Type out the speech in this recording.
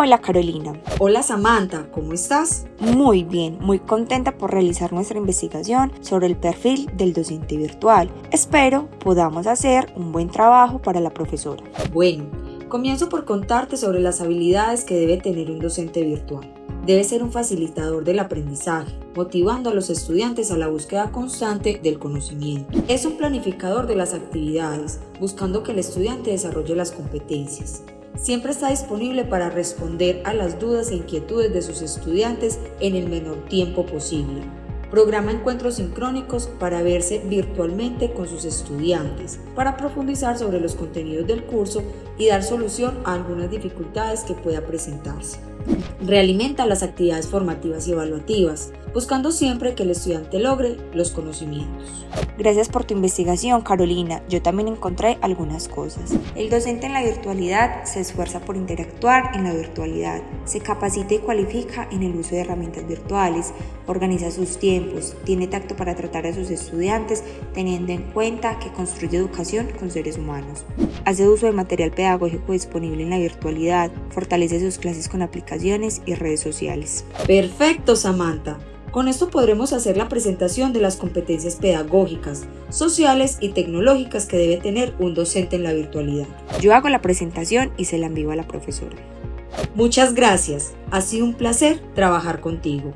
Hola Carolina. Hola Samantha, ¿cómo estás? Muy bien, muy contenta por realizar nuestra investigación sobre el perfil del docente virtual. Espero podamos hacer un buen trabajo para la profesora. Bueno, comienzo por contarte sobre las habilidades que debe tener un docente virtual. Debe ser un facilitador del aprendizaje, motivando a los estudiantes a la búsqueda constante del conocimiento. Es un planificador de las actividades, buscando que el estudiante desarrolle las competencias. Siempre está disponible para responder a las dudas e inquietudes de sus estudiantes en el menor tiempo posible. Programa encuentros sincrónicos para verse virtualmente con sus estudiantes, para profundizar sobre los contenidos del curso y dar solución a algunas dificultades que pueda presentarse. Realimenta las actividades formativas y evaluativas, buscando siempre que el estudiante logre los conocimientos. Gracias por tu investigación, Carolina. Yo también encontré algunas cosas. El docente en la virtualidad se esfuerza por interactuar en la virtualidad, se capacita y cualifica en el uso de herramientas virtuales, organiza sus tiempos, tiene tacto para tratar a sus estudiantes, teniendo en cuenta que construye educación con seres humanos. Hace uso de material pedagógico disponible en la virtualidad, fortalece sus clases con aplicaciones y redes sociales. Perfecto, Samantha. Con esto podremos hacer la presentación de las competencias pedagógicas, sociales y tecnológicas que debe tener un docente en la virtualidad. Yo hago la presentación y se la envío a la profesora. Muchas gracias. Ha sido un placer trabajar contigo.